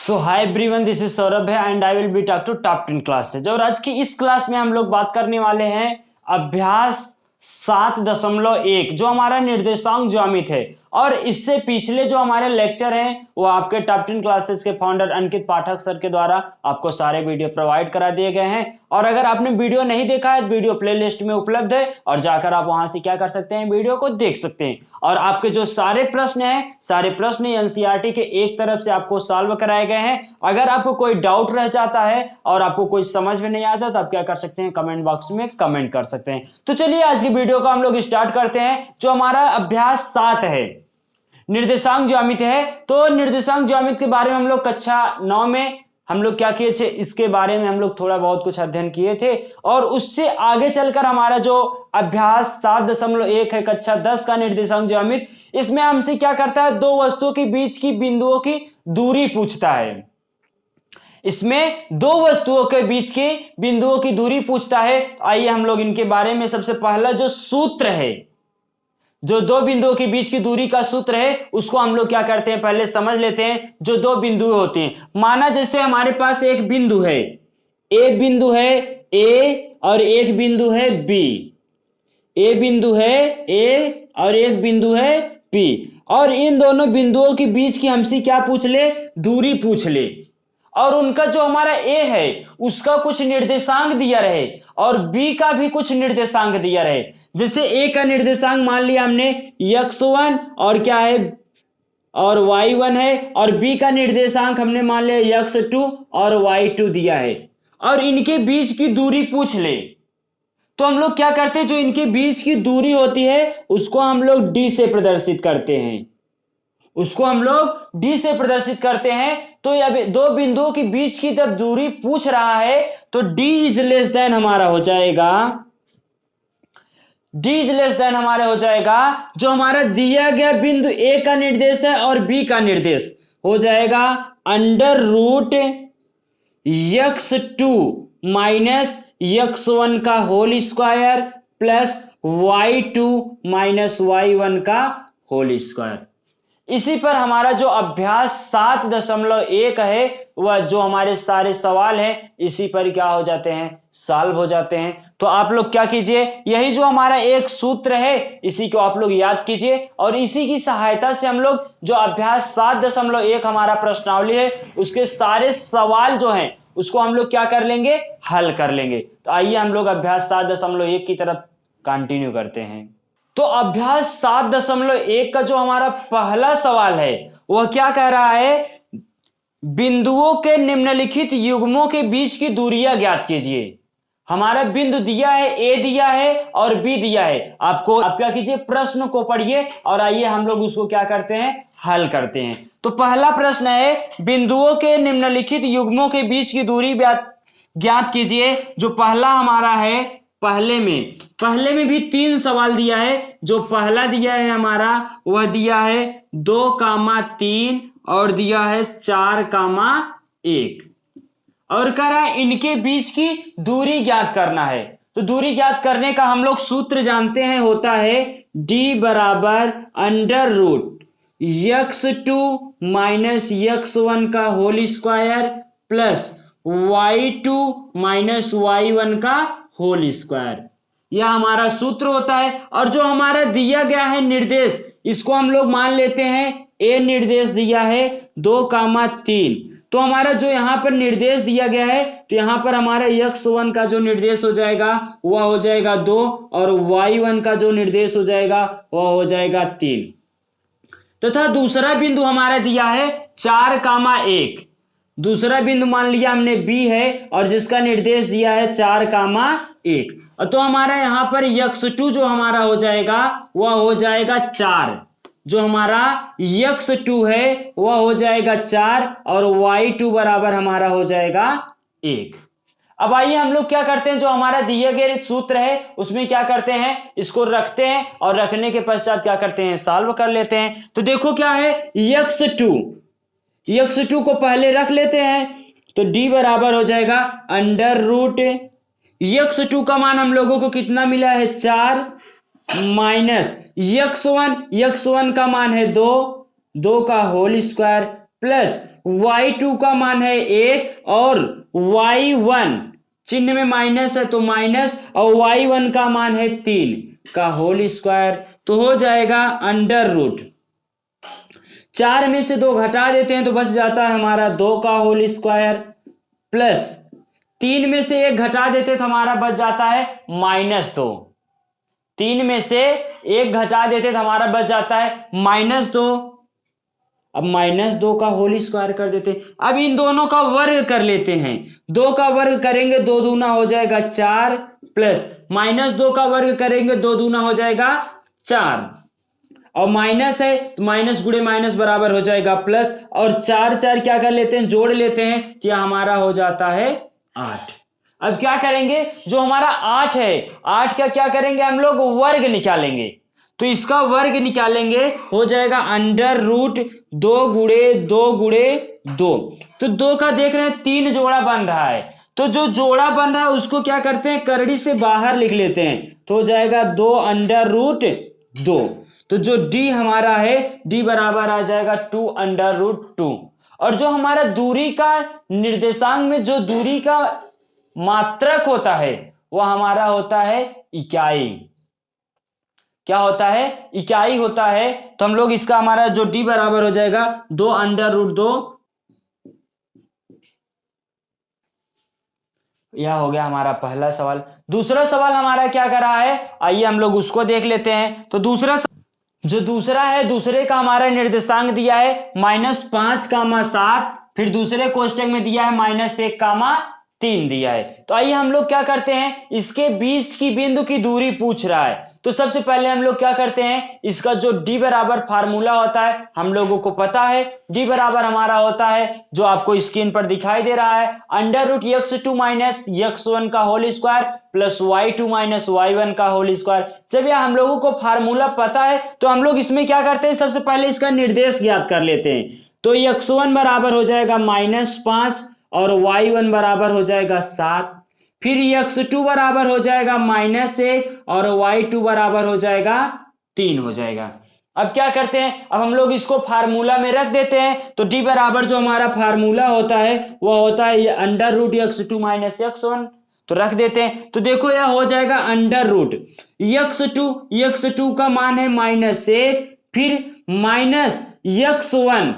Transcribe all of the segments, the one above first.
So hi everyone this is Saurabh है and I will be talk to top ten classes और आज की इस क्लास में हम लोग बात करने वाले हैं अभ्यास सात दशमलव एक, जो हमारा निर्देशांक ज्यामित है। और इससे पिछले जो हमारे लेक्चर हैं, वो आपके टॉप टेन क्लासेस के फाउंडर अंकित पाठक सर के द्वारा आपको सारे वीडियो प्रोवाइड करा दिए गए हैं। और अगर आपने वीडियो नहीं देखा है वीडियो प्लेलिस्ट में उपलब्ध है, और जाकर आप वहाँ से क्या कर सकते हैं वीडियो को देख सकते हैं। और आपके जो सारे प्रश्न हैं, सारे प्रश्न एनसीईआरटी के एक तरफ़ से आपको सॉल्व कराए गए हैं। अगर आपको कोई डाउट रह जाता है, और आपको कोई समझ में नहीं आता तो आप क्या कर सकते हैं कमेंट बॉक्स में कमेंट कर सकते हैं। तो चलिए आज की वीडियो को हम लोग स्टार्ट करते हैं, जो हमारा अभ्यास सात है। निर्देशांक ज्यामिति है तो निर्देशांक ज्यामिति के बारे में हम लोग कक्षा नौ में हम लोग क्या किए थे, इसके बारे में हम लोग थोड़ा बहुत कुछ अध्ययन किए थे। और उससे आगे चलकर हमारा जो अभ्यास सात दशमलव एक है, कक्षा दस का निर्देशांक ज्यामित इसमें हमसे क्या करता है, दो वस्तुओं के बीच की बिंदुओं की दूरी पूछता है। इसमें दो वस्तुओं के बीच के बिंदुओं की दूरी पूछता है। आइए हम लोग इनके बारे में सबसे पहला जो सूत्र है जो दो बिंदुओं के बीच की दूरी का सूत्र है, उसको हम लोग क्या करते हैं? पहले समझ लेते हैं, जो दो बिंदु होते हैं। माना जैसे हमारे पास एक बिंदु है। ए बिंदु है ए और एक बिंदु है बी। ए बिंदु है ए और एक बिंदु है पी और इन दोनों बिंदुओं के बीच की हमसे क्या पूछ ले? दूरी पूछ ले। और उनका जो हमारा ए है, उसका कुछ निर्देशांक दिया रहे। और बी का भी कुछ निर्देशांक दिया रहे। जैसे ए का निर्देशांक मान लिया हमने यक्स वन और क्या है? और वाई वन है, और बी का निर्देशांक हमने मान लिया यक्स टू और वाई टू दिया है। और इनके बीच की दूरी पूछ ले। तो हम लोग क्या करते हैं? जो इनके बीच की दूरी होती है, उसको हम लोग डी से प्रदर्शित करते हैं। उसको हम लोग डी से प्रदर्शित करते हैं। तो अब दो बिंदुओं के बीच की जब दूरी पूछ रहा है तो डी इज़ लेस देन हमारा हो जाएगा। डी इज़ लेस देन हमारे हो जाएगा, जो हमारा दिया गया बिंदु ए का निर्देश है और बी का निर्देश, हो जाएगा under root x two minus x one का whole square plus y two minus y one का होल स्क्वायर इसी पर हमारा जो अभ्यास सात दशमलव एक है, वह जो हमारे सारे सवाल हैं, इसी पर क्या हो जाते हैं? सॉल्व हो जाते हैं। तो आप लोग क्या कीजिए? यही जो हमारा एक सूत्र है, इसी को आप लोग याद कीजिए। और इसी की सहायता से हम लोग जो अभ्यास सात दशमलव एक हमारा प्रश्नावली है, उसके सारे सवाल जो हैं, उसको हम लोग क्या कर लेंगे? हल कर लेंगे। तो आइए हम लोग अभ्यास सात दशमलव एक की तरफ़ कंटिन्यू करते हैं। तो अभ्यास सात दशमलव एक का जो हमारा पहला सवाल है, वह क्या कह रहा है? बिंदुओं के निम्नलिखित युग्मों के बीच की दूरियाँ ज्ञात कीजिए। हमारा बिंदु दिया है, ए दिया है और बी दिया है। आपको, आप क्या कीजिए, प्रश्न को पढ़िए और आइए हम लोग उसको क्या करते हैं, हल करते हैं। तो पहला प्रश्न है, बिंदुओं के निम्नलिखित युग्मों के बीच की दूरी ज्ञात कीजिए, जो पहला हमारा है, पहले में। पहले में भी तीन सवाल दिया है, जो पहला दिया है हमारा, वह दिया है दो कामा तीन और दिया है चार कामा एक। और कह रहा है इनके बीच की दूरी ज्ञात करना है। तो दूरी ज्ञात करने का हम लोग सूत्र जानते हैं, होता है d बराबर under root x two minus x one का whole square plus y two minus y one का होल स्क्वायर यह हमारा सूत्र होता है और जो हमारा दिया गया है निर्देश, इसको हम लोग मान लेते हैं ए निर्देश दिया है दो कामा तीन। तो हमारा जो यहाँ पर निर्देश दिया गया है तो यहाँ पर हमारा यक्स वन का जो निर्देश हो जाएगा, वह हो जाएगा दो, और वाई वन का जो निर्देश हो जाएगा, वह हो जाएगा तीन। तथा तो दूसरा बिंदु हमारा दिया है चार कामा एक। दूसरा बिंदु मान लिया हमने बी है, और जिसका निर्देश दिया है चार कामा एक। तो हमारा यहाँ पर यक्स टू जो हमारा हो जाएगा, वह हो जाएगा चार। जो हमारा यक्स टू है, वह हो जाएगा चार और वाई टू बराबर हमारा हो जाएगा एक। अब आइए हम लोग क्या करते हैं, जो हमारा दिए गए सूत्र है, उसमें क्या करते हैं, इसको रखते हैं और रखने के पश्चात क्या करते हैं सॉल्व कर लेते हैं। तो देखो क्या है, यक्स टू यक्स टू को पहले रख लेते हैं तो डी बराबर हो जाएगा अंडर रूट। यक्स टू का मान हम लोगों को कितना मिला है, चार minus x one x one का मान है दो दो का whole square plus y two का मान है एक और वाई वन। चिन्ह में माइनस है तो माइनस और वाई वन का मान है तीन का होल स्क्वायर तो हो जाएगा अंडर रूट। चार में से दो घटा देते हैं तो बच जाता है हमारा दो का होल स्क्वायर प्लस तीन में से एक घटा देते तो हमारा बच जाता है माइनस दो। तीन में से एक घटा देते तो हमारा बच जाता है। माइनस दो। अब माइनस दो का होल स्क्वायर कर देते। अब इन दोनों का वर्ग कर लेते हैं। दो का वर्ग करेंगे, दो दूना हो जाएगा चार प्लस। माइनस दो का वर्ग करेंगे, दो दूना हो जाएगा चार। और माइनस है तो माइनस गुड़े माइनस बराबर हो जाएगा प्लस। और चार चार क्या कर लेते हैं? जोड़ लेते हैं क्या हमारा हो जाता है आठ। अब क्या करेंगे? जो हमारा आठ है, आठ का क्या करेंगे हम लोग? वर्ग निकालेंगे। तो इसका वर्ग निकालेंगे, हो जाएगा अंडर रूट दो गुड़े दो गुड़े दो। तो दो का देख रहे हैं, तीन जोड़ा बन रहा है। तो जो जोड़ा बन रहा है, उसको क्या करते हैं? करड़ी से बाहर लिख लेते हैं। तो हो जाएगा दो अंडर रूट दो। तो जो डी हमारा है, डी बराबर आ जाएगा टू अंडर रूट टू। और जो हमारा दूरी का निर्देशांक में, जो दूरी का मात्रक होता है, वह हमारा होता है इकाई। क्या होता है? इकाई होता है। तो हम लोग इसका हमारा जो डी बराबर हो जाएगा, दो अंडर रूट दो। यह हो गया हमारा पहला सवाल। दूसरा सवाल हमारा क्या कर रहा है? आइए हम लोग उसको देख लेते हैं। तो दूसरा जो दूसरा है, दूसरे का हमारा निर्देशांक दिया है, माइनस पाँच, कामा सात। फिर दूसरे कोष्टक में दिया है, माइनस एक, कामा तीन दिया है। तो आइए हम लोग क्या करते हैं? इसके बीच की बिंदु की दूरी पूछ रहा है। तो सबसे पहले हम लोग क्या करते हैं? इसका जो d बराबर फार्मूला होता है, हम लोगों को पता है। d बराबर हमारा होता है, जो आपको स्क्रीन पर दिखाई दे रहा है। Under root x two minus x one का whole square plus y two minus y one का होल स्क्वायर। जब यह हम लोगों को फार्मूला पता है तो हम लोग इसमें क्या करते हैं? सबसे पहले इसका निर्देश ज्ञात कर लेते हैं। तो यक्स वन बराबर हो जाएगा माइनस पाँच और वाई वन बराबर हो जाएगा सात, फिर यक्स टू बराबर हो जाएगा माइनस एक और वाई टू बराबर हो जाएगा तीन हो जाएगा। अब क्या करते हैं? अब हम लोग इसको फार्मूला में रख देते हैं। तो डी बराबर जो हमारा फार्मूला होता है वह होता है under root x two minus x one तो रख देते हैं। तो देखो यह हो जाएगा under root x two x two का मान है माइनस एक, फिर minus x one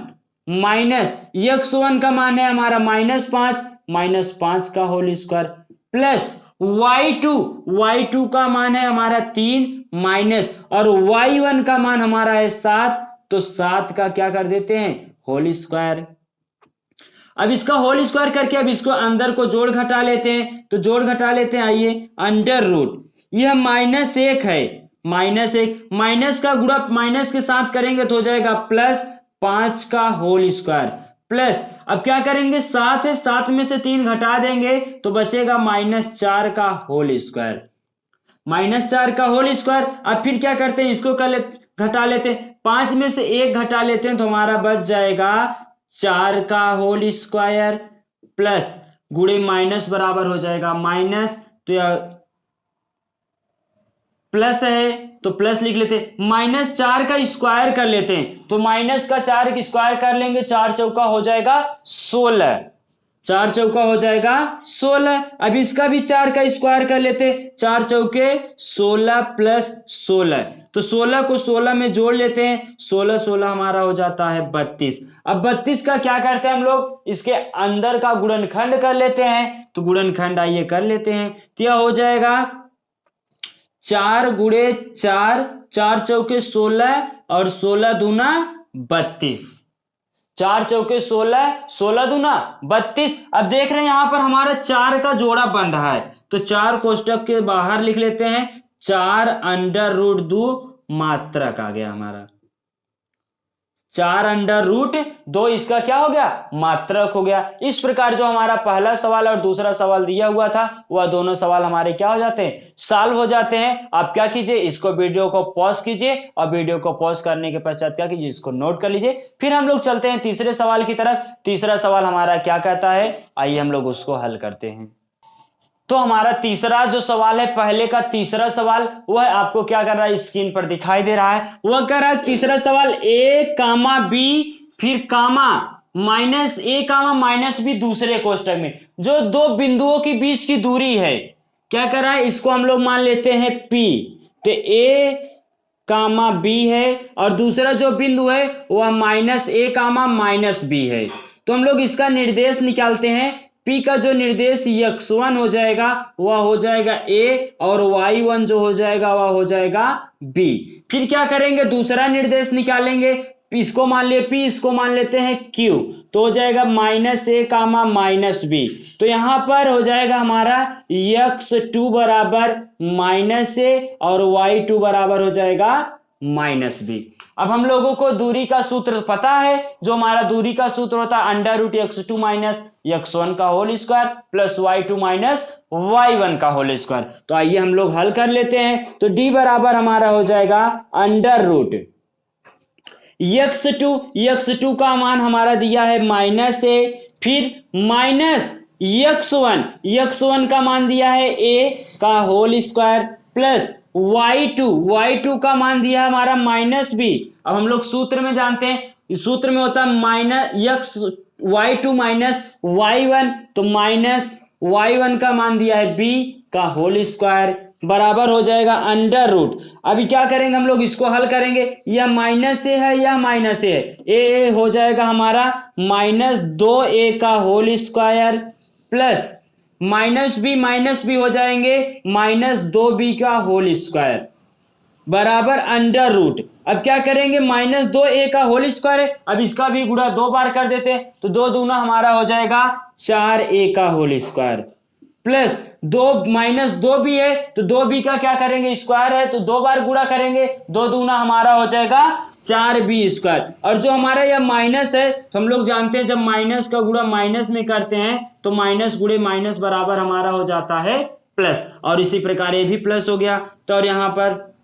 minus x one का मान है हमारा माइनस पाँच माइनस पाँच का whole square, plus y two y two का मान है हमारा तीन, माइनस, और वाई वन का मान हमारा है सात तो सात का क्या कर देते हैं? Whole square. अब इसका होल स्क्वायर करके अब इसको अंदर को जोड़ घटा लेते हैं तो जोड़ घटा लेते हैं, आइए, अंडर रूट। यह माइनस एक है, माइनस एक, माइनस का गुड़ा माइनस के साथ करेंगे तो हो जाएगा प्लस पाँच का होल स्क्वायर प्लस अब क्या करेंगे? सात है, सात में से तीन घटा देंगे तो बचेगा माइनस चार का होल स्क्वायर माइनस चार का होल स्क्वायर अब फिर क्या करते हैं? इसको कर ले घटा लेते हैं। पाँच में से एक घटा लेते हैं तो हमारा बच जाएगा चार का होल स्क्वायर प्लस गुड़े माइनस बराबर हो जाएगा। माइनस तो प्लस है तो प्लस लिख लेते माइनस चार का स्क्वायर कर लेते हैं। तो माइनस का चार स्क्वायर कर लेंगे, चार चौका हो जाएगा सोलह। चार चौका हो जाएगा सोलह। अब इसका भी चार का स्क्वायर कर लेते चार चौके सोलह प्लस सोलह। तो सोलह को सोलह में जोड़ लेते हैं। सोलह सोलह हमारा हो जाता है बत्तीस। अब बत्तीस का क्या करते हैं हम लोग? इसके अंदर का गुणनखंड कर लेते हैं। तो गुणनखंड आइए कर लेते हैं। यह हो जाएगा? चार गुड़े चार चार चौके सोलह और सोलह दूना बत्तीस। चार चौके सोलह सोलह दूना बत्तीस। अब देख रहे हैं यहाँ पर हमारा चार का जोड़ा बन रहा है। तो चार कोष्टक के बाहर लिख लेते हैं। चार अंडर रूट दो मात्रक आ गया हमारा। चार अंडर रूट दो इसका क्या हो गया? मात्रक हो गया। इस प्रकार जो हमारा पहला सवाल और दूसरा सवाल दिया हुआ था, वह दोनों सवाल हमारे क्या हो जाते हैं? सॉल्व हो जाते हैं। आप क्या कीजिए? इसको वीडियो को पॉज कीजिए और वीडियो को पॉज करने के पश्चात क्या कीजिए? इसको नोट कर लीजिए। फिर हम लोग चलते हैं तीसरे सवाल की तरफ़। तीसरा सवाल हमारा क्या कहता है? आइए हम लोग उसको हल करते हैं। तो हमारा तीसरा जो सवाल है, पहले का तीसरा सवाल वह आपको क्या कर रहा है? स्क्रीन पर दिखाई दे रहा है। वह कर रहा है तीसरा सवाल ए कामा बी फिर comma minus A comma minus B दूसरे कोष्टक में। जो दो बिंदुओं के बीच की दूरी है, क्या कर रहा है? इसको हम लोग मान लेते हैं पी तो ए कामा बी है, और दूसरा जो बिंदु है, वह minus A comma minus B है। तो हम लोग इसका निर्देश निकालते हैं पी का जो निर्देश यक्स वन हो जाएगा, वह हो जाएगा ए और वाई वन जो हो जाएगा, वह हो जाएगा बी फिर क्या करेंगे? दूसरा निर्देश निकालेंगे। इसको मान लिए पी इसको मान लेते हैं क्यू तो हो जाएगा minus A comma minus B तो यहाँ पर हो जाएगा हमारा यक्स टू बराबर माइनस ए और वाई टू बराबर हो जाएगा माइनस बी। अब हम लोगों को दूरी का सूत्र पता है, जो हमारा दूरी का सूत्र होता है under root x two minus x one का whole square plus y two minus y one का होल स्क्वायर। तो आइए हम लोग हल कर लेते हैं तो डी बराबर हमारा हो जाएगा under root. X two x two का मान हमारा दिया है माइनस ए, फिर minus x one x one का मान दिया है ए का whole square plus y two y two का मान दिया हमारा माइनस बी अब हम लोग सूत्र में जानते हैं सूत्र में होता है minus x y two minus y one तो माइनस वाई वन का मान दिया है बी का होल स्क्वायर बराबर हो जाएगा अंडर रूट अभी क्या करेंगे हम लोग, इसको हल करेंगे। यह माइनस ए है, यह माइनस ए है। ए हो जाएगा हमारा माइनस दो ए का whole square plus minus B minus B हो जाएँगे, माइनस दो बी का होल स्क्वायर। बराबर अंडर रूट। अब क्या करेंगे, माइनस दो ए का होल स्क्वायर है, अब इसका भी गुड़ा दो बार कर देते हैं तो दो दूना हमारा हो जाएगा चार ए का होल स्क्वायर। प्लस दो, माइनस दो बी है तो दो बी का क्या करेंगे, स्क्वायर है तो दो बार गुड़ा करेंगे, दो दूना हमारा हो जाएगा चार बी स्क्वायर और जो हमारा यह माइनस है तो हम लोग जानते हैं जब माइनस का गुड़ा माइनस में करते हैं तो माइनस गुड़े माइनस बराबर हमारा हो जाता है प्लस और इसी प्रकार ये भी प्लस हो गया. तो और यहाँ पर,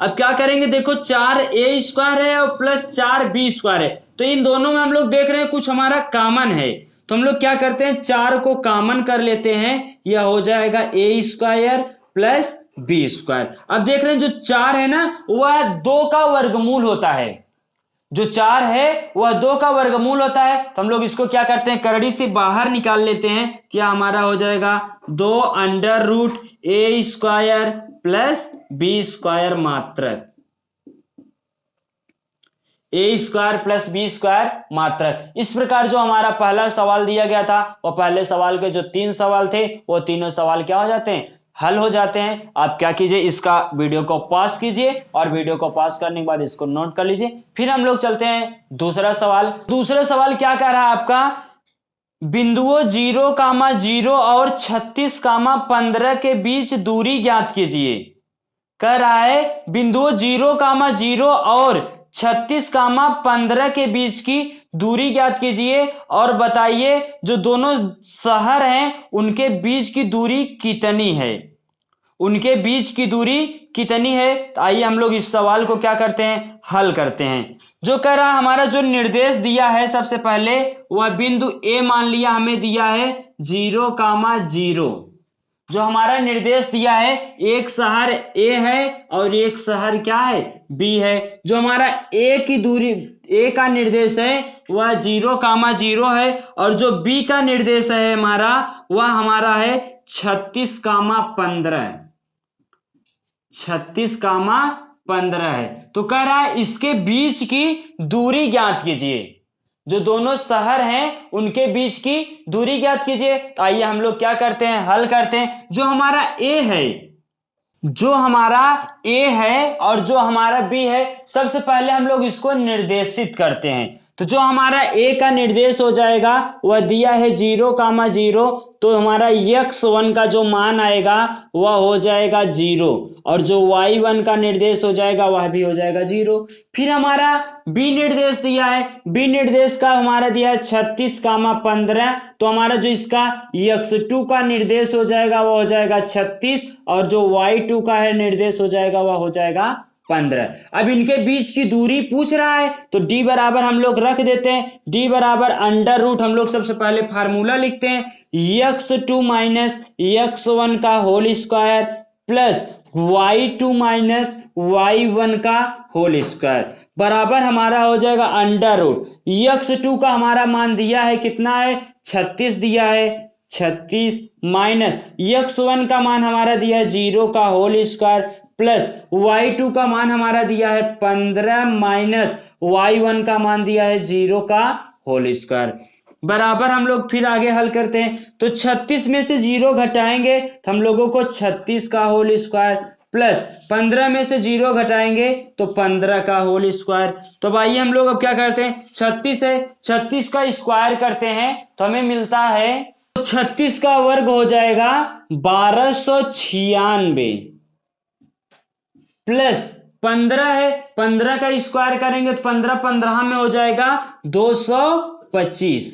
अब क्या करेंगे? देखो, चार ए स्क्वायर है और प्लस चार बी स्क्वायर है. तो इन दोनों में हम लोग देख रहे हैं कुछ हमारा कॉमन है. तो हम लोग क्या करते हैं? चार को कॉमन कर लेते हैं. यह हो जाएगा A square plus B square अब देख रहे हैं, जो चार है ना, वह दो का वर्गमूल होता है। जो चार है, वह दो का वर्गमूल होता है। तो हम लोग इसको क्या करते हैं, करड़ी से बाहर निकाल लेते हैं। क्या हमारा हो जाएगा? दो under root A square plus B square मात्रक। A square plus B square मात्रक। इस प्रकार जो हमारा पहला सवाल दिया गया था, वो पहले सवाल के जो तीन सवाल थे, वो तीनों सवाल क्या हो जाते हैं? हल हो जाते हैं। आप क्या कीजिए, इसका वीडियो को पास कीजिए और वीडियो को पास करने के बाद इसको नोट कर लीजिए। फिर हम लोग चलते हैं दूसरा सवाल। दूसरा सवाल क्या कह रहा है आपका? बिंदुओं ज़ीरो, कामा ज़ीरो और छत्तीस, कामा पंद्रह के बीच दूरी ज्ञात कीजिए। कह रहा है, बिंदुओं ज़ीरो, कामा ज़ीरो और छत्तीस, कामा पंद्रह के बीच की दूरी ज्ञात कीजिए और बताइए जो दोनों शहर हैं, उनके बीच की दूरी कितनी है? उनके बीच की दूरी कितनी है? तो आइए हम लोग इस सवाल को क्या करते हैं? हल करते हैं। जो कह रहा, हमारा जो निर्देश दिया है सबसे पहले, वह बिंदु ए मान लिया, हमें दिया है ज़ीरो कामा ज़ीरो। जो हमारा निर्देश दिया है, एक शहर ए है और एक शहर क्या है? बी है। जो हमारा ए की दूरी ए का निर्देश है, वह ज़ीरो कामा ज़ीरो है और जो बी का निर्देश है हमारा, वह हमारा है छत्तीस कामा पंद्रह छत्तीस कामा पंद्रह है। तो कह रहा है इसके बीच की दूरी ज्ञात कीजिए। जो दोनों शहर हैं, उनके बीच की दूरी ज्ञात कीजिए। तो आइए हम लोग क्या करते हैं, हल करते हैं। जो हमारा ए है, जो हमारा ए है और जो हमारा बी है, सबसे पहले हम लोग इसको निर्देशित करते हैं। तो जो हमारा ए का निर्देश हो जाएगा, वह दिया है ज़ीरो कामा ज़ीरो तो हमारा यक्स वन का जो मान आएगा, वह हो जाएगा ज़ीरो। और जो वाई वन का निर्देश हो जाएगा, वह भी हो जाएगा ज़ीरो। फिर हमारा बी निर्देश दिया है। बी निर्देश का हमारा दिया है छत्तीस कामा पंद्रह तो हमारा जो इसका यक्स टू का निर्देश हो जाएगा, वह हो जाएगा छत्तीस, और जो वाई टू का है निर्देश हो जाएगा, वह हो जाएगा पंद्रह। अब इनके बीच की दूरी पूछ रहा है तो डी बराबर हम लोग रख देते हैं। डी बराबर अंडर रूट हम लोग सबसे पहले फार्मूला लिखते हैं। X two minus x one का whole square plus y two minus y one का होल स्क्वायर बराबर हमारा हो जाएगा अंडर रूट यक्स टू का हमारा मान दिया है कितना है? छत्तीस दिया है। छत्तीस माइनस यक्स वन का मान हमारा दिया है ज़ीरो का whole square plus y two का मान हमारा दिया है पंद्रह माइनस वाई वन का मान दिया है ज़ीरो का होल स्क्वायर बराबर हम लोग फिर आगे हल करते हैं। तो 36 में से ज़ीरो घटाएँगे तो हम लोगों को 36 का होल स्क्वायर प्लस 15 में से ज़ीरो घटाएँगे तो 15 का होल स्क्वायर तो भाई हम लोग अब क्या करते हैं? 36 है 36 का स्क्वायर करते हैं तो हमें मिलता है तो 36 का वर्ग हो जाएगा बारह सौ छियानवे। प्लस पंद्रह है, पंद्रह का स्क्वायर करेंगे तो पंद्रह पंद्रह में हो जाएगा दो सौ पच्चीस।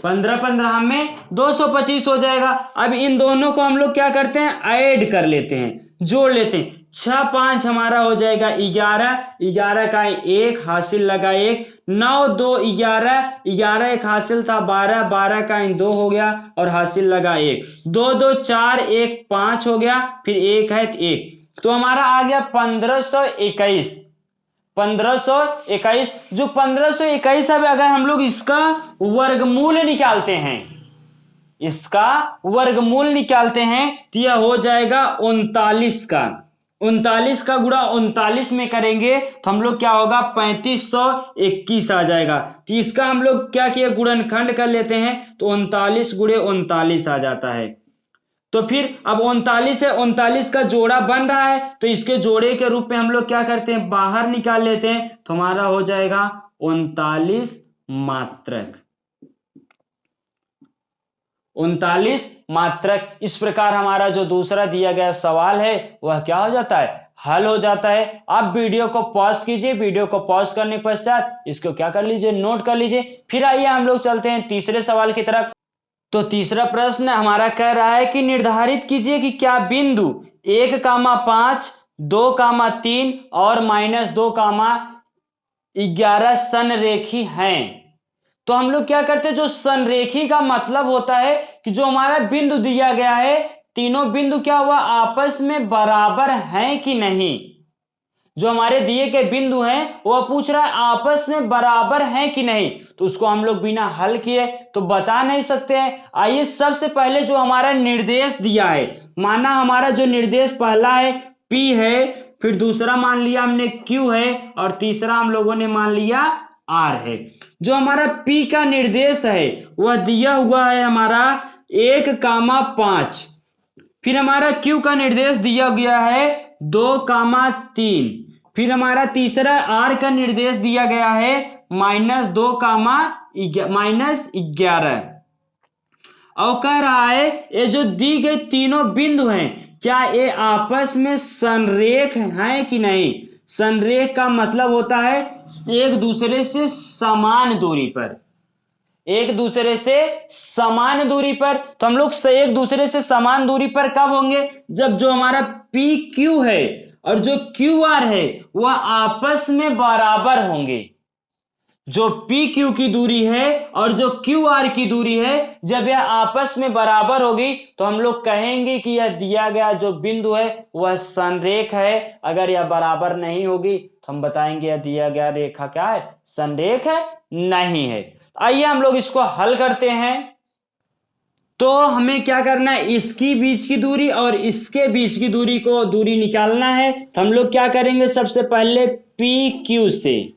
पंद्रह पंद्रह में दो सौ पच्चीस हो जाएगा। अब इन दोनों को हम लोग क्या करते हैं? ऐड कर लेते हैं, जोड़ लेते हैं। छह पाँच हमारा हो जाएगा ग्यारह ग्यारह का एक, हासिल लगा एक। नौ दो ग्यारह ग्यारह एक हासिल था बारह बारह का दो हो गया और हासिल लगा एक। दो दो चार, एक पाँच हो गया, फिर एक है एक। तो हमारा आ गया पंद्रह सौ इक्कीस। पंद्रह सौ इक्कीस। जो पंद्रह सौ इक्कीस है अगर हम लोग इसका वर्गमूल निकालते हैं, इसका वर्गमूल निकालते हैं तो यह हो जाएगा उनतालीस का। उनतालीस का गुड़ा उनतालीस में करेंगे तो हम लोग क्या होगा? पैंतीस सौ इक्कीस आ जाएगा। तो इसका हम लोग क्या किए गुणनखंड कर लेते हैं तो उनतालीस गुड़े उनतालीस आ जाता है। तो फिर अब उनतालीस है, उनतालीस का जोड़ा बन रहा है तो इसके जोड़े के रूप में हम लोग क्या करते हैं? बाहर निकाल लेते हैं तो हमारा हो जाएगा उनतालीस मात्रक। उनतालीस मात्रक, इस प्रकार हमारा जो दूसरा दिया गया सवाल है, वह क्या हो जाता है? हल हो जाता है। आप वीडियो को पॉज कीजिए, वीडियो को पॉज करने के पश्चात इसको क्या कर लीजिए? नोट कर लीजिए। फिर आइए हम लोग चलते हैं तीसरे सवाल की तरफ़। तो तीसरा प्रश्न हमारा कह रहा है कि निर्धारित कीजिए कि क्या बिंदु एक कामा पाँच, दो कामा तीन और माइनस दो कामा ग्यारह संरेखी हैं। तो हम लोग क्या करते हैं? जो संरेखी का मतलब होता है कि जो हमारा बिंदु दिया गया है, तीनों बिंदु क्या हुआ? आपस में बराबर हैं कि नहीं? जो हमारे दिए के बिंदु हैं, वह पूछ रहा है, आपस में बराबर हैं कि नहीं? तो उसको हम लोग बिना हल किए तो बता नहीं सकते हैं। आइए सबसे पहले जो हमारा निर्देश दिया है, माना हमारा जो निर्देश पहला है, P है, फिर दूसरा मान लिया हमने Q है, और तीसरा हम लोगों ने मान लिया R है। जो हमारा P का निर्देश है, वह दिया हुआ है हमारा एक कामा पाँच। फिर हमारा Q का निर्देश दिया गया है, दो कामा तीन। फिर हमारा तीसरा आर का निर्देश दिया गया है माइनस दो कामा माइनस ग्यारह। और कह रहा है, ये जो दी गई तीनों बिंदु हैं, क्या ये आपस में संरेख हैं कि नहीं? संरेख का मतलब होता है एक दूसरे से समान दूरी पर। एक दूसरे से समान दूरी पर। तो हम लोग एक दूसरे से समान दूरी पर कब होंगे? जब जो हमारा पी क्यू है और जो क्यू आर है, वह आपस में बराबर होंगे। जो पी क्यू की दूरी है और जो क्यू आर की दूरी है, जब यह आपस में बराबर होगी तो हम लोग कहेंगे कि यह दिया गया जो बिंदु है, वह संरेख है। अगर यह बराबर नहीं होगी तो हम बताएँगे यह दिया गया रेखा क्या है? संरेख है, नहीं है। आइए हम लोग इसको हल करते हैं। तो हमें क्या करना है? इसकी बीच की दूरी और इसके बीच की दूरी को दूरी निकालना है। तो हम लोग क्या करेंगे? सबसे पहले पी क्यू से।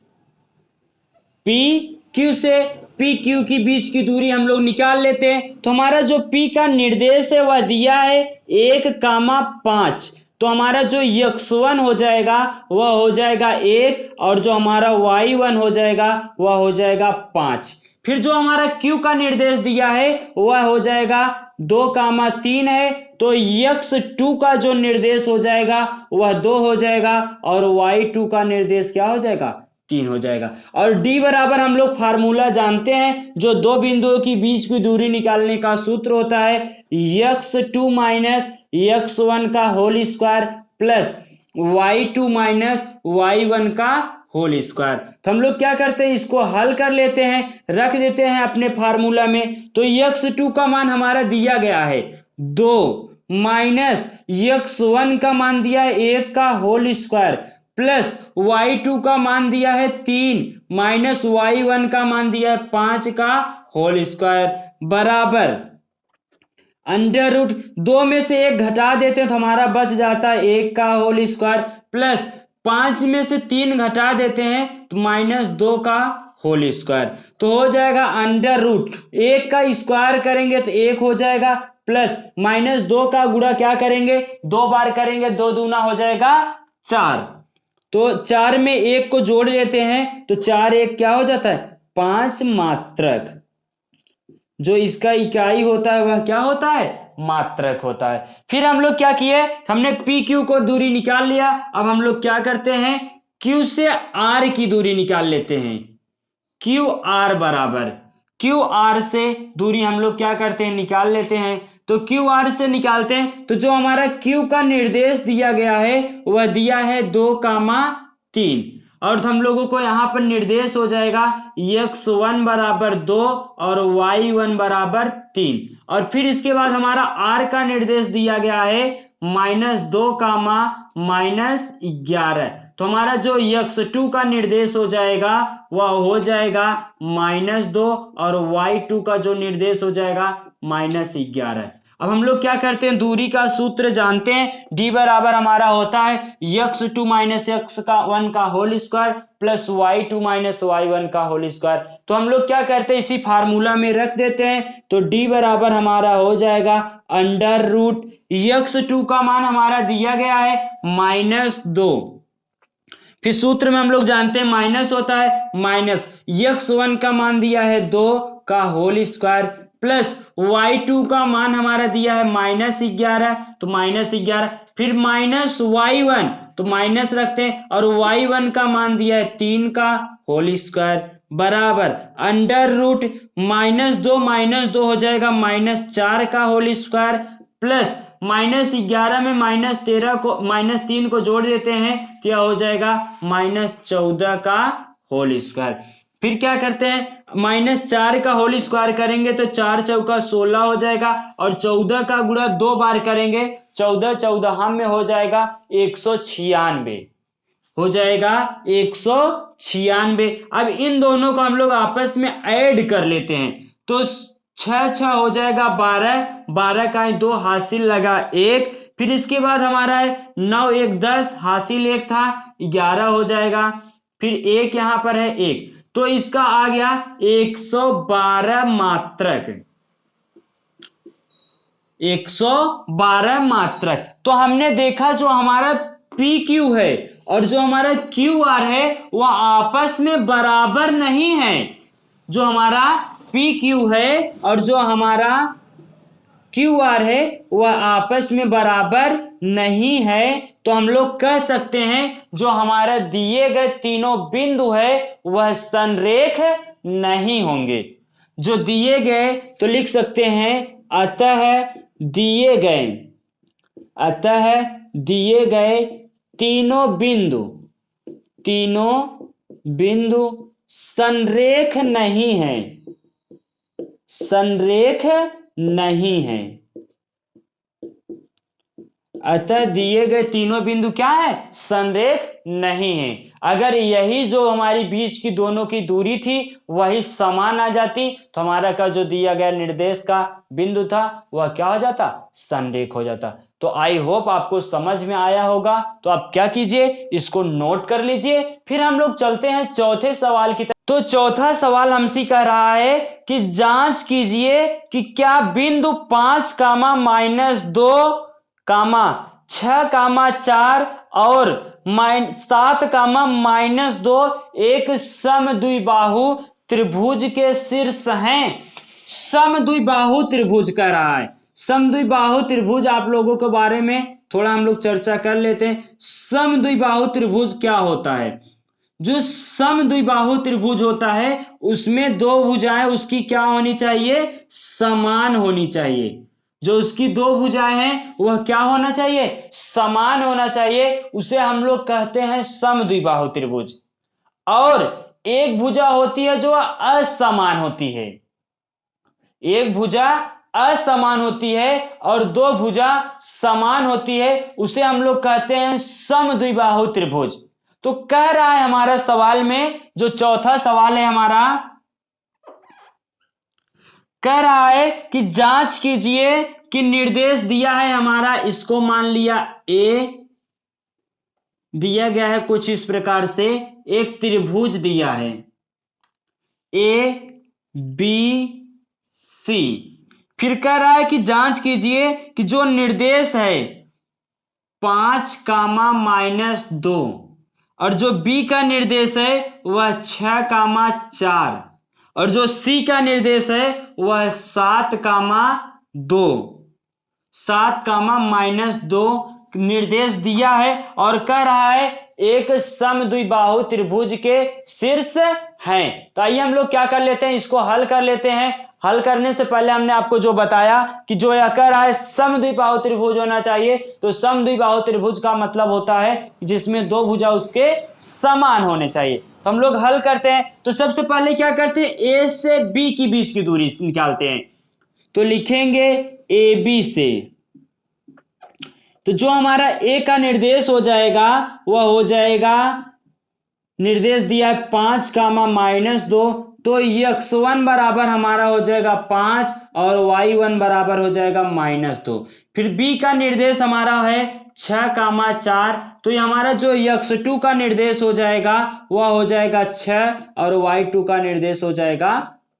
पी क्यू से पी क्यू की बीच की दूरी हम लोग निकाल लेते हैं। तो हमारा जो पी का निर्देश है, वह दिया है एक कामा पाँच। तो हमारा जो यक्स वन हो जाएगा, वह हो जाएगा एक और जो हमारा वाई वन हो जाएगा, वह हो जाएगा पाँच। फिर जो हमारा क्यू का निर्देश दिया है, वह हो जाएगा दो कामा तीन है तो यक्स टू का जो निर्देश हो जाएगा, वह दो हो जाएगा, और वाई टू का निर्देश क्या हो जाएगा? तीन हो जाएगा। और डी बराबर हम लोग फार्मूला जानते हैं, जो दो बिंदुओं की बीच की दूरी निकालने का सूत्र होता है x two minus x one का whole square plus y two minus y one का होल स्क्वायर। तो हम लोग क्या करते हैं? इसको हल कर लेते हैं, रख देते हैं अपने फार्मूला में। तो यक्स टू का मान हमारा दिया गया है। दो माइनस यक्स वन का मान दिया है एक का whole square. Plus y two का मान दिया है तीन। माइनस वाई वन का मान दिया है पाँच का होल स्क्वायर। बराबर। अंडर रूट दो में से एक घटा देते हैं तो हमारा बच जाता है एक का होल स्क्वायर। प्लस पाँच में से तीन घटा देते हैं तो माइनस दो का होल स्क्वायर। तो हो जाएगा अंडर रूट। एक का स्क्वायर करेंगे तो एक हो जाएगा, प्लस माइनस दो का गुड़ा क्या करेंगे? दो बार करेंगे, दो दूना हो जाएगा चार। तो चार में एक को जोड़ लेते हैं तो चार एक क्या हो जाता है? पाँच मात्रक। जो इसका इकाई होता है, वह क्या होता है? मात्रक होता है। फिर हम लोग क्या किए? हमने पी क्यू को दूरी निकाल लिया। अब हम लोग क्या करते हैं? क्यू से आर की दूरी निकाल लेते हैं। क्यू आर बराबर। क्यू आर से दूरी हम लोग क्या करते हैं? निकाल लेते हैं। तो क्यू आर से निकालते हैं। तो जो हमारा क्यू का निर्देश दिया गया है, वह दिया है दो कामा तीन। और हम लोगों को यहाँ पर निर्देश हो जाएगा यक्स वन बराबर दो और वाई वन बराबर तीन। और फिर इसके बाद हमारा आर का निर्देश दिया गया है माइनस दो कामा माइनस ग्यारह। तो हमारा जो यक्स टू का निर्देश हो जाएगा, वह हो जाएगा माइनस दो और वाई टू का जो निर्देश हो जाएगा माइनस ग्यारह। अब हम लोग क्या करते हैं? दूरी का सूत्र जानते हैं। डी बराबर हमारा होता है यक्स टू माइनस यक्स का वन का whole square plus y two minus y one का होल स्क्वायर तो हम लोग क्या करते हैं? इसी फार्मूला में रख देते हैं। तो डी बराबर हमारा हो जाएगा अंडर रूट यक्स टू का मान हमारा दिया गया है माइनस दो। फिर सूत्र में हम लोग जानते हैं माइनस होता है माइनस यक्स वन का मान दिया है दो का whole square plus y two का मान हमारा दिया है माइनस ग्यारह तो माइनस ग्यारह, फिर माइनस वाई वन तो माइनस रखते हैं, और वाई वन का मान दिया है तीन का, होल स्क्वायर, बराबर, अंडर रूट, माइनस दो माइनस दो हो जाएगा, माइनस चार का होल स्क्वायर, प्लस माइनस ग्यारह में माइनस तेरह को, माइनस तीन को जोड़ देते हैं तो यह हो जाएगा, माइनस चौदह का होल स्क्वायर। फिर क्या करते हैं? माइनस चार का होल स्क्वायर करेंगे तो चार चौका सोलह हो जाएगा और चौदह का गुणा दो बार करेंगे, चौदह चौदह में हो जाएगा एक सौ छियानवे। हो जाएगा एक सौ छियानवे। अब इन दोनों को हम लोग आपस में ऐड कर लेते हैं। तो छ छ हो जाएगा बारह बारह का दो हासिल लगा एक। फिर इसके बाद हमारा है नौ, एक, दस, हासिल एक था, ग्यारह हो जाएगा। फिर एक यहाँ पर है एक। तो इसका आ गया 112 मात्रक। 112 मात्रक। तो हमने देखा जो हमारा पी क्यू है और जो हमारा क्यू आर है, वह आपस में बराबर नहीं है। जो हमारा पी क्यू है और जो हमारा क्यू आर है, वह आपस में बराबर नहीं है तो हम लोग कह सकते हैं, जो हमारा दिए गए तीनों बिंदु है, वह संरेख नहीं होंगे। जो दिए गए तो लिख सकते हैं, अतः दिए गए। अतः दिए गए तीनों बिंदु। तीनों बिंदु संरेख नहीं है। संरेख नहीं है। अतः दिए गए तीनों बिंदु क्या है? संरेख नहीं है। अगर यही जो हमारी बीच की दोनों की दूरी थी, वही समान आ जाती तो हमारा का जो दिया गया निर्देश का बिंदु था, वह क्या हो जाता? संरेख हो जाता। तो आई होप आपको समझ में आया होगा। तो आप क्या कीजिए? इसको नोट कर लीजिए। फिर हम लोग चलते हैं चौथे सवाल की तरफ़। तो चौथा सवाल हमसे कह रहा है कि जाँच कीजिए कि क्या बिंदु पाँच, कामा, माइनस दो कामा छ कामा चार और माइन, सात कामा माइनस दो, एक सम द्विबाहु त्रिभुज के शीर्ष हैं। सम द्विबाहु त्रिभुज कह रहा है। सम द्विबाहु त्रिभुज आप लोगों के बारे में थोड़ा हम लोग चर्चा कर लेते हैं। सम द्विबाहु त्रिभुज क्या होता है? जो सम द्विबाहु त्रिभुज होता है, उसमें दो भुजाएँ, उसकी क्या होनी चाहिए? समान होनी चाहिए। जो उसकी दो भुजाएँ हैं, वह क्या होना चाहिए? समान होना चाहिए। उसे हम लोग कहते हैं सम द्विबाहु त्रिभुज। और एक भुजा होती है जो असमान होती है। एक भुजा असमान होती है और दो भुजा समान होती है। उसे हम लोग कहते हैं सम द्विबाहु त्रिभुज। तो कह रहा है हमारा सवाल में, जो चौथा सवाल है हमारा कह रहा है कि जाँच कीजिए कि निर्देश दिया है हमारा, इसको मान लिया ए दिया गया है कुछ इस प्रकार से, एक त्रिभुज दिया है ए बी सी फिर कह रहा है कि जाँच कीजिए कि जो निर्देश है, पाँच कामा माइनस दो, और जो बी का निर्देश है, वह छ कामा चार। और जो सी का निर्देश है, वह सात कामा दो। सात कामा माइनस दो निर्देश दिया है और कह रहा है, एक सम द्विबाहु त्रिभुज के शीर्ष हैं। तो आइए हम लोग क्या कर लेते हैं, इसको हल कर लेते हैं। हल करने से पहले हमने आपको जो बताया कि जो यह कह रहा है सम द्विबाहु त्रिभुज होना चाहिए तो सम द्विबाहु त्रिभुज का मतलब होता है जिसमें दो भुजा उसके समान होने चाहिए। तो हम लोग हल करते हैं। तो सबसे पहले क्या करते हैं? ए से बी की बीच की दूरी निकालते हैं। तो लिखेंगे ए बी से। तो जो हमारा ए का निर्देश हो जाएगा, वह हो जाएगा निर्देश दिया है पाँच कामा माइनस दो। तो यक्स वन बराबर हमारा हो जाएगा पाँच और वाई वन बराबर हो जाएगा माइनस दो। फिर बी का निर्देश हमारा है छ कामा चार तो ये हमारा जो यक्स टू का निर्देश हो जाएगा, वह हो जाएगा छ और वाई टू का निर्देश हो जाएगा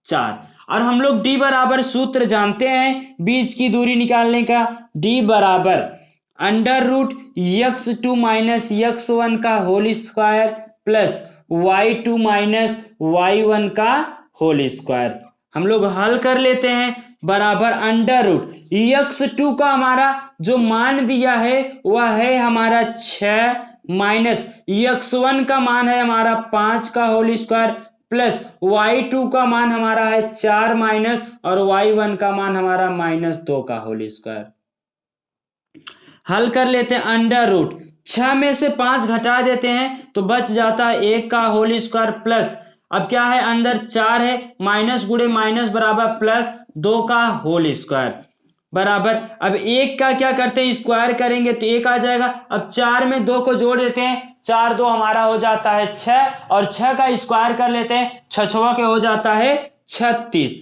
चार। और हम लोग डी बराबर सूत्र जानते हैं बीच की दूरी निकालने का। डी बराबर under root x two minus x one का whole square plus y two minus y one का होल स्क्वायर। हम लोग हल कर लेते हैं। बराबर अंडर रूट यक्स टू का हमारा जो मान दिया है, वह है हमारा छ माइनस यक्स वन का मान है हमारा पाँच का whole square plus y two का मान हमारा है चार माइनस और वाई वन का मान हमारा माइनस दो का होल स्क्वायर हल कर लेते हैं अंडर रूट छ में से पाँच घटा देते हैं तो बच जाता है एक का होल स्क्वायर प्लस अब क्या है? अंदर चार है माइनस गुड़े माइनस बराबर प्लस दो का होल स्क्वायर बराबर? अब एक का क्या करते हैं? स्क्वायर करेंगे तो एक आ जाएगा। अब चार में दो को जोड़ देते हैं। चार दो हमारा हो जाता है छ और छ का स्क्वायर कर लेते हैं। छछवा के हो जाता है? छत्तीस।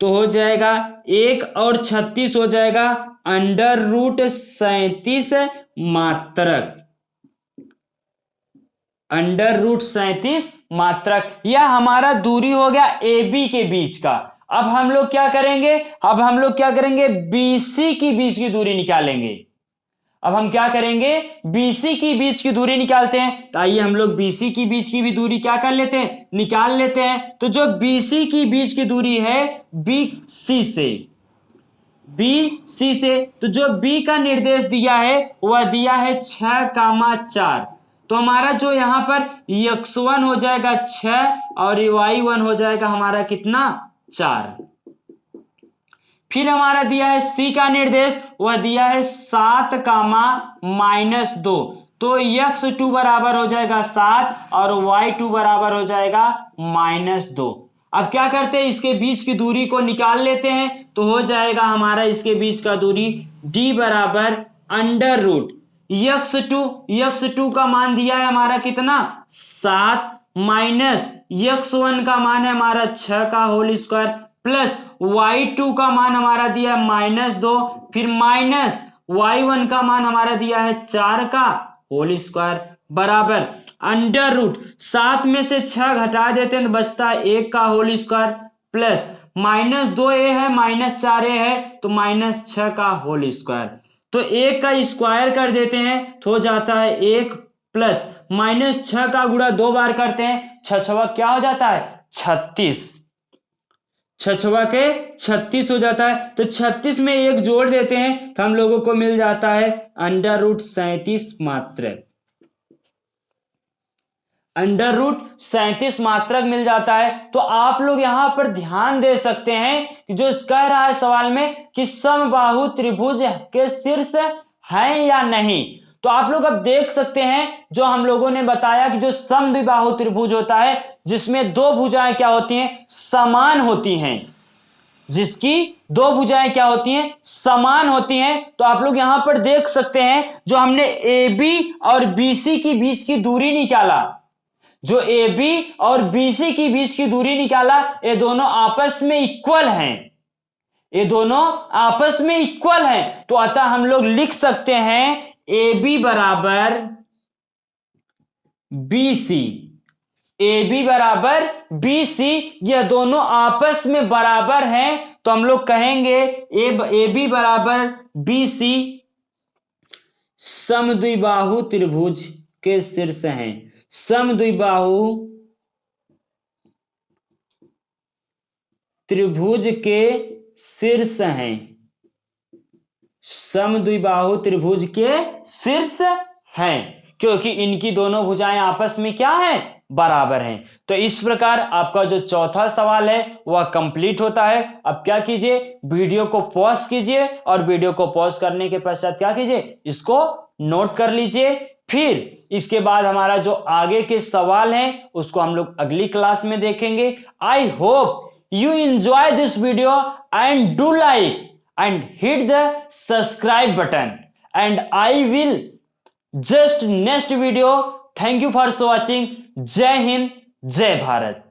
तो हो जाएगा एक और छत्तीस हो जाएगा। अंडर रूट सैतीस मात्रक। अंडर रूट सैतीस मात्रक। यह हमारा दूरी हो गया ए बी के बीच का। अब हम लोग क्या करेंगे? अब हम लोग क्या करेंगे? बीसी की बीच की दूरी निकालेंगे। अब हम क्या करेंगे? बीसी की बीच की दूरी निकालते हैं। तो आइए हम लोग बीसी की बीच की भी दूरी क्या कर लेते हैं? निकाल लेते हैं। तो जो बीसी की बीच की दूरी है बी सी से। बी सी से। तो जो बी का निर्देश दिया है, वह दिया है छ कामा चार। तो हमारा जो यहाँ पर यक्स वन हो जाएगा छ और वाई वन हो जाएगा हमारा कितना? चार। फिर हमारा दिया है सी का निर्देश, वह दिया है सात कामा माइनस दो। तो यक्स टू बराबर हो जाएगा सात और वाई टू बराबर हो जाएगा माइनस दो। अब क्या करते हैं, इसके बीच की दूरी को निकाल लेते हैं तो हो जाएगा हमारा इसके बीच का दूरी डी बराबर under root. X two x two का मान दिया है हमारा कितना? सात माइनस यक्स वन का मान है हमारा छ का whole square plus y two का मान हमारा दिया है माइनस दो, फिर माइनस वाई वन का मान हमारा दिया है चार का होल स्क्वायर बराबर। अंडर रूट सात में से छह घटा देते हैं तो बचता है एक का होल स्क्वायर प्लस माइनस दो ए है माइनस चार ए है तो माइनस छ का होल स्क्वायर तो एक का स्क्वायर कर देते हैं तो हो जाता है एक प्लस माइनस छ का गुड़ा दो बार करते हैं छवा क्या हो जाता है? छत्तीस। छछवा के छत्तीस हो जाता है। तो छत्तीस में एक जोड़ देते हैं तो हम लोगों को मिल जाता है अंडर रूट सैतीस मात्र अंडर रूट सैतीस मात्रक मिल जाता है। तो आप लोग यहाँ पर ध्यान दे सकते हैं कि जो कह रहा है सवाल में कि समबाहु त्रिभुज के शीर्ष है या नहीं। तो आप लोग अब देख सकते हैं जो हम लोगों ने बताया कि जो समद्विबाहु त्रिभुज होता है, जिसमें दो भुजाएँ क्या होती हैं? समान होती हैं। जिसकी दो भुजाएँ क्या होती हैं? समान होती हैं। तो आप लोग यहाँ पर देख सकते हैं जो हमने ए बी और बीसी की बीच की दूरी निकाला। जो ए बी और बीसी की बीच की दूरी निकाला, ये दोनों आपस में इक्वल हैं। ये दोनों आपस में इक्वल हैं। तो अतः हम लोग लिख सकते हैं ए बी बराबर बी सी। ए बी बराबर बी सी यह दोनों आपस में बराबर हैं तो हम लोग कहेंगे ए बी बराबर बी सी। समद्विबाहु त्रिभुज के शीर्ष हैं। समद्विबाहु त्रिभुज के शीर्ष हैं। समद्विबाहु त्रिभुज के शीर्ष हैं, क्योंकि इनकी दोनों भुजाएँ आपस में क्या है? बराबर हैं। तो इस प्रकार आपका जो चौथा सवाल है, वह कंप्लीट होता है। अब क्या कीजिए? वीडियो को पॉज कीजिए और वीडियो को पॉज करने के पश्चात क्या कीजिए? इसको नोट कर लीजिए। फिर इसके बाद हमारा जो आगे के सवाल हैं, उसको हम लोग अगली क्लास में देखेंगे। I hope you enjoy this video and do like and hit the subscribe button. And i will just next video. Thank you for watching. Jai hind jai bharat